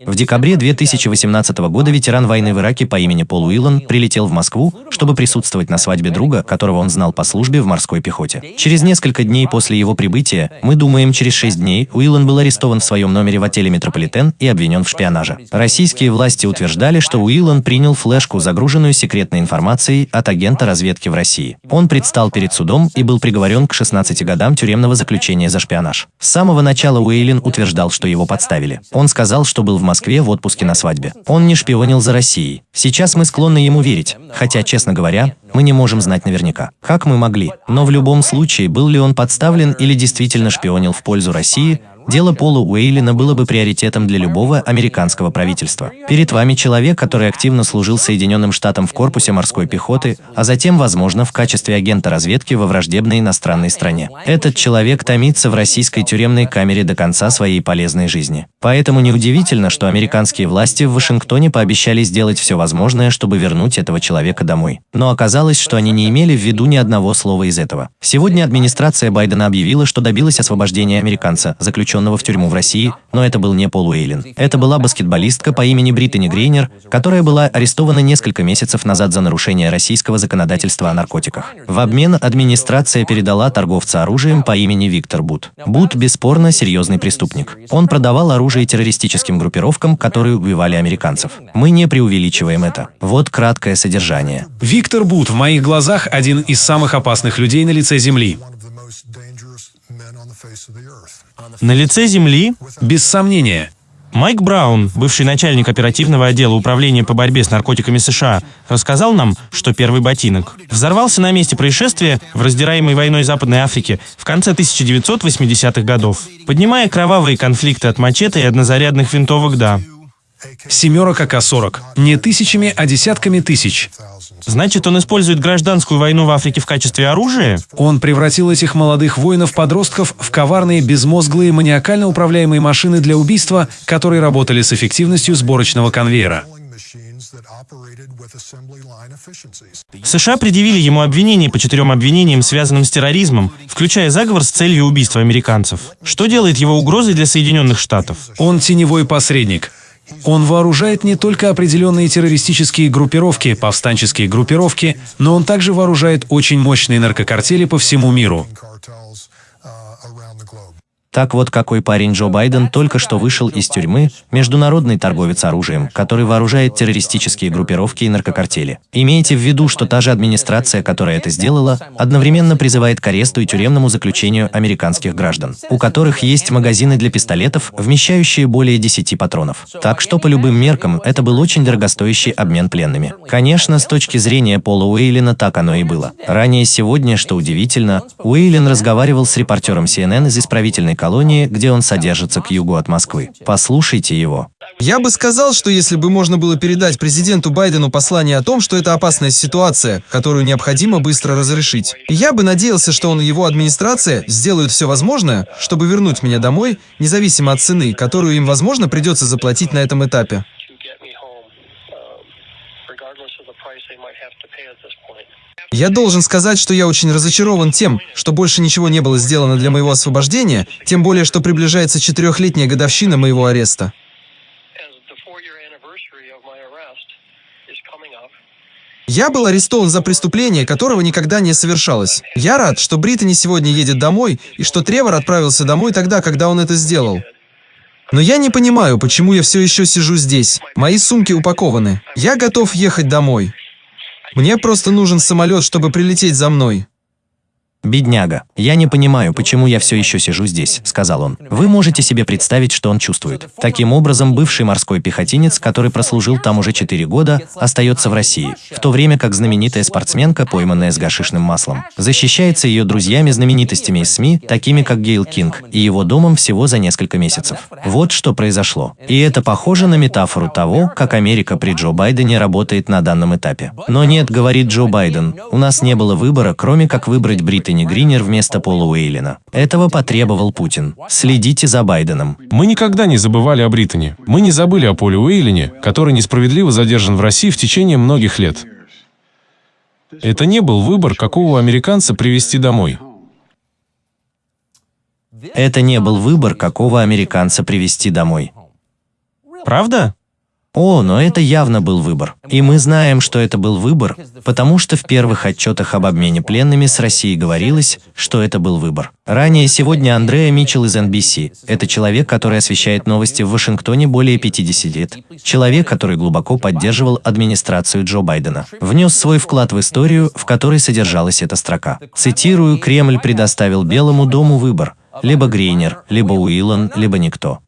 В декабре 2018 года ветеран войны в Ираке по имени Пол Уиллан прилетел в Москву, чтобы присутствовать на свадьбе друга, которого он знал по службе в морской пехоте. Через несколько дней после его прибытия, мы думаем, через шесть дней, Уиллан был арестован в своем номере в отеле «Метрополитен» и обвинен в шпионаже. Российские власти утверждали, что Уиллан принял флешку, загруженную секретной информацией от агента разведки в России. Он предстал перед судом и был приговорен к 16 годам тюремного заключения за шпионаж. С самого начала Уиллин утверждал, что его подставили. Он сказал, что был в Москве в отпуске на свадьбе. Он не шпионил за Россией. Сейчас мы склонны ему верить, хотя, честно говоря, мы не можем знать наверняка. Как мы могли? Но в любом случае, был ли он подставлен или действительно шпионил в пользу России, Дело Пола Уэйлина было бы приоритетом для любого американского правительства. Перед вами человек, который активно служил Соединенным Штатам в корпусе морской пехоты, а затем, возможно, в качестве агента разведки во враждебной иностранной стране. Этот человек томится в российской тюремной камере до конца своей полезной жизни. Поэтому неудивительно, что американские власти в Вашингтоне пообещали сделать все возможное, чтобы вернуть этого человека домой. Но оказалось, что они не имели в виду ни одного слова из этого. Сегодня администрация Байдена объявила, что добилась освобождения американца, заключенного заключенного в тюрьму в России, но это был не Пол Уэйлин. Это была баскетболистка по имени Британи Грейнер, которая была арестована несколько месяцев назад за нарушение российского законодательства о наркотиках. В обмен администрация передала торговца оружием по имени Виктор Бут. Бут бесспорно серьезный преступник. Он продавал оружие террористическим группировкам, которые убивали американцев. Мы не преувеличиваем это. Вот краткое содержание. Виктор Бут в моих глазах один из самых опасных людей на лице Земли. На лице Земли? Без сомнения. Майк Браун, бывший начальник оперативного отдела управления по борьбе с наркотиками США, рассказал нам, что первый ботинок взорвался на месте происшествия в раздираемой войной Западной Африке в конце 1980-х годов, поднимая кровавые конфликты от мачете и однозарядных винтовок «Да». Семерок АК-40. Не тысячами, а десятками тысяч. Значит, он использует гражданскую войну в Африке в качестве оружия? Он превратил этих молодых воинов-подростков в коварные, безмозглые, маниакально управляемые машины для убийства, которые работали с эффективностью сборочного конвейера. США предъявили ему обвинения по четырем обвинениям, связанным с терроризмом, включая заговор с целью убийства американцев. Что делает его угрозой для Соединенных Штатов? Он теневой посредник. Он вооружает не только определенные террористические группировки, повстанческие группировки, но он также вооружает очень мощные наркокартели по всему миру. Так вот, какой парень Джо Байден только что вышел из тюрьмы, международный торговец оружием, который вооружает террористические группировки и наркокартели. Имейте в виду, что та же администрация, которая это сделала, одновременно призывает к аресту и тюремному заключению американских граждан, у которых есть магазины для пистолетов, вмещающие более 10 патронов. Так что по любым меркам это был очень дорогостоящий обмен пленными. Конечно, с точки зрения Пола Уэйлина так оно и было. Ранее сегодня, что удивительно, Уэйлин разговаривал с репортером CNN из исправительной колонии, где он содержится к югу от Москвы. Послушайте его. Я бы сказал, что если бы можно было передать президенту Байдену послание о том, что это опасная ситуация, которую необходимо быстро разрешить, я бы надеялся, что он и его администрация сделают все возможное, чтобы вернуть меня домой, независимо от цены, которую им, возможно, придется заплатить на этом этапе. Я должен сказать, что я очень разочарован тем, что больше ничего не было сделано для моего освобождения, тем более, что приближается четырехлетняя годовщина моего ареста. Я был арестован за преступление, которого никогда не совершалось. Я рад, что Британи сегодня едет домой, и что Тревор отправился домой тогда, когда он это сделал. Но я не понимаю, почему я все еще сижу здесь. Мои сумки упакованы. Я готов ехать домой. Мне просто нужен самолет, чтобы прилететь за мной. «Бедняга, я не понимаю, почему я все еще сижу здесь», — сказал он. Вы можете себе представить, что он чувствует. Таким образом, бывший морской пехотинец, который прослужил там уже 4 года, остается в России, в то время как знаменитая спортсменка, пойманная с гашишным маслом, защищается ее друзьями-знаменитостями из СМИ, такими как Гейл Кинг, и его домом всего за несколько месяцев. Вот что произошло. И это похоже на метафору того, как Америка при Джо Байдене работает на данном этапе. Но нет, говорит Джо Байден, у нас не было выбора, кроме как выбрать Британию Энтони Гринер вместо Пола Уэйлина. Этого потребовал Путин. Следите за Байденом. Мы никогда не забывали о Британи. Мы не забыли о Поле Уэйлине, который несправедливо задержан в России в течение многих лет. Это не был выбор, какого американца привезти домой. Это не был выбор, какого американца привезти домой. Правда? О, но это явно был выбор. И мы знаем, что это был выбор, потому что в первых отчетах об обмене пленными с Россией говорилось, что это был выбор. Ранее сегодня Андреа Митчелл из NBC. Это человек, который освещает новости в Вашингтоне более 50 лет. Человек, который глубоко поддерживал администрацию Джо Байдена. Внес свой вклад в историю, в которой содержалась эта строка. Цитирую, «Кремль предоставил Белому дому выбор. Либо Грейнер, либо Уиллан, либо никто».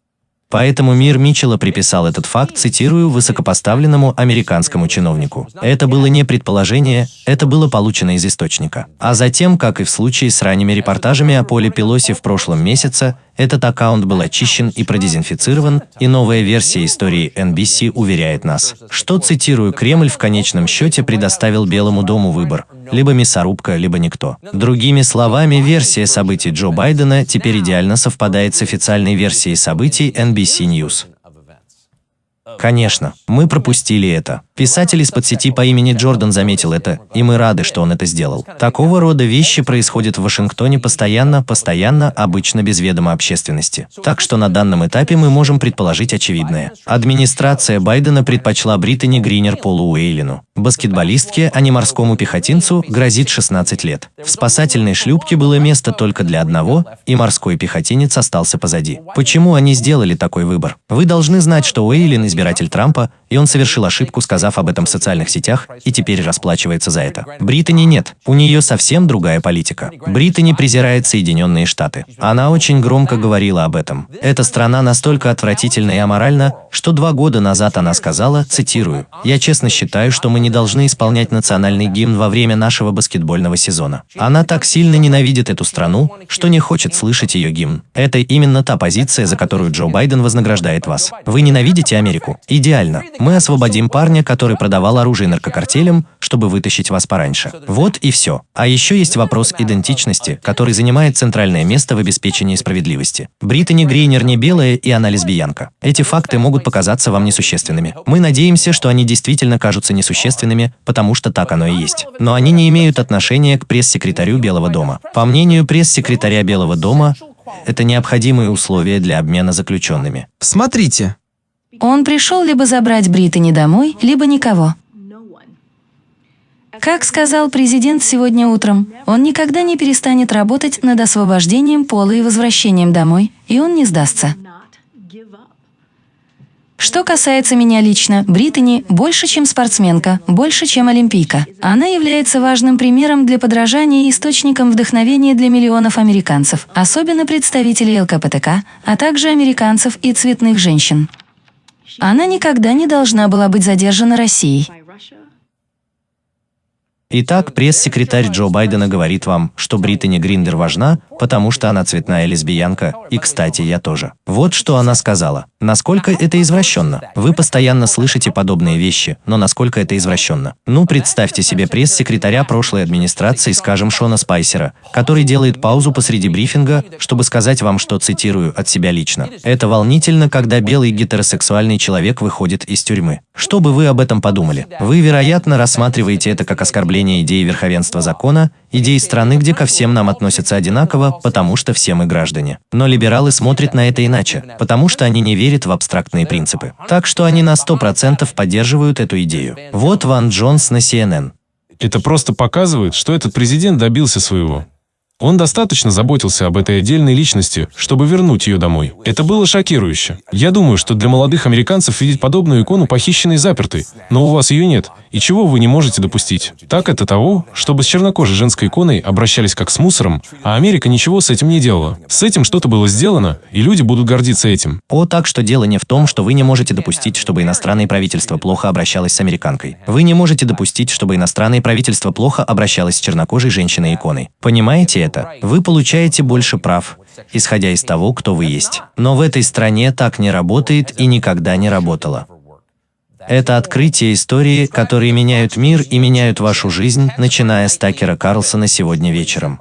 Поэтому мир Митчелла приписал этот факт, цитирую, высокопоставленному американскому чиновнику. Это было не предположение, это было получено из источника. А затем, как и в случае с ранними репортажами о Поле Пелоси в прошлом месяце, этот аккаунт был очищен и продезинфицирован, и новая версия истории NBC уверяет нас, что, цитирую, Кремль в конечном счете предоставил Белому дому выбор – либо мясорубка, либо никто. Другими словами, версия событий Джо Байдена теперь идеально совпадает с официальной версией событий NBC News. Конечно, мы пропустили это. Писатель из-под сети по имени Джордан заметил это, и мы рады, что он это сделал. Такого рода вещи происходят в Вашингтоне постоянно, постоянно, обычно без ведома общественности. Так что на данном этапе мы можем предположить очевидное. Администрация Байдена предпочла Британи Гринер Полу Уэйлину. Баскетболистке, а не морскому пехотинцу, грозит 16 лет. В спасательной шлюпке было место только для одного, и морской пехотинец остался позади. Почему они сделали такой выбор? Вы должны знать, что Уэйлин избиратель Трампа, и он совершил ошибку, сказав об этом в социальных сетях, и теперь расплачивается за это. Британи нет. У нее совсем другая политика. Британи презирает Соединенные Штаты. Она очень громко говорила об этом. Эта страна настолько отвратительна и аморальна, что два года назад она сказала, цитирую, «Я честно считаю, что мы не должны исполнять национальный гимн во время нашего баскетбольного сезона. Она так сильно ненавидит эту страну, что не хочет слышать ее гимн. Это именно та позиция, за которую Джо Байден вознаграждает вас. Вы ненавидите Америку? Идеально. Мы освободим парня, который продавал оружие наркокартелям, чтобы вытащить вас пораньше. Вот и все. А еще есть вопрос идентичности, который занимает центральное место в обеспечении справедливости. Британи Грейнер не белая, и она лесбиянка. Эти факты могут показаться вам несущественными. Мы надеемся, что они действительно кажутся несущественными, существенными, потому что так оно и есть. Но они не имеют отношения к пресс-секретарю Белого дома. По мнению пресс-секретаря Белого дома, это необходимые условия для обмена заключенными. Смотрите. Он пришел либо забрать Британи домой, либо никого. Как сказал президент сегодня утром, он никогда не перестанет работать над освобождением Пола и возвращением домой, и он не сдастся. Что касается меня лично, Британи больше, чем спортсменка, больше, чем олимпийка. Она является важным примером для подражания и источником вдохновения для миллионов американцев, особенно представителей ЛКПТК, а также американцев и цветных женщин. Она никогда не должна была быть задержана Россией. Итак, пресс-секретарь Джо Байдена говорит вам, что Британи Гриндер важна, потому что она цветная лесбиянка, и, кстати, я тоже. Вот что она сказала. Насколько это извращенно? Вы постоянно слышите подобные вещи, но насколько это извращенно? Ну, представьте себе пресс-секретаря прошлой администрации, скажем, Шона Спайсера, который делает паузу посреди брифинга, чтобы сказать вам, что, цитирую, от себя лично. Это волнительно, когда белый гетеросексуальный человек выходит из тюрьмы. Что бы вы об этом подумали? Вы, вероятно, рассматриваете это как оскорбление идеи верховенства закона, идеи страны, где ко всем нам относятся одинаково, потому что все мы граждане. Но либералы смотрят на это иначе, потому что они не верят в абстрактные принципы. Так что они на 100% поддерживают эту идею. Вот Ван Джонс на CNN. Это просто показывает, что этот президент добился своего. Он достаточно заботился об этой отдельной личности, чтобы вернуть ее домой. Это было шокирующе. Я думаю, что для молодых американцев видеть подобную икону похищенной запертой, но у вас ее нет, и чего вы не можете допустить? Так это того, чтобы с чернокожей женской иконой обращались как с мусором, а Америка ничего с этим не делала. С этим что-то было сделано, и люди будут гордиться этим. О, так что дело не в том, что вы не можете допустить, чтобы иностранное правительство плохо обращалось с американкой. Вы не можете допустить, чтобы иностранное правительство плохо обращалось с чернокожей женщиной-иконой. Понимаете это? Вы получаете больше прав, исходя из того, кто вы есть. Но в этой стране так не работает и никогда не работало. Это открытие истории, которые меняют мир и меняют вашу жизнь, начиная с Такера Карлсона сегодня вечером.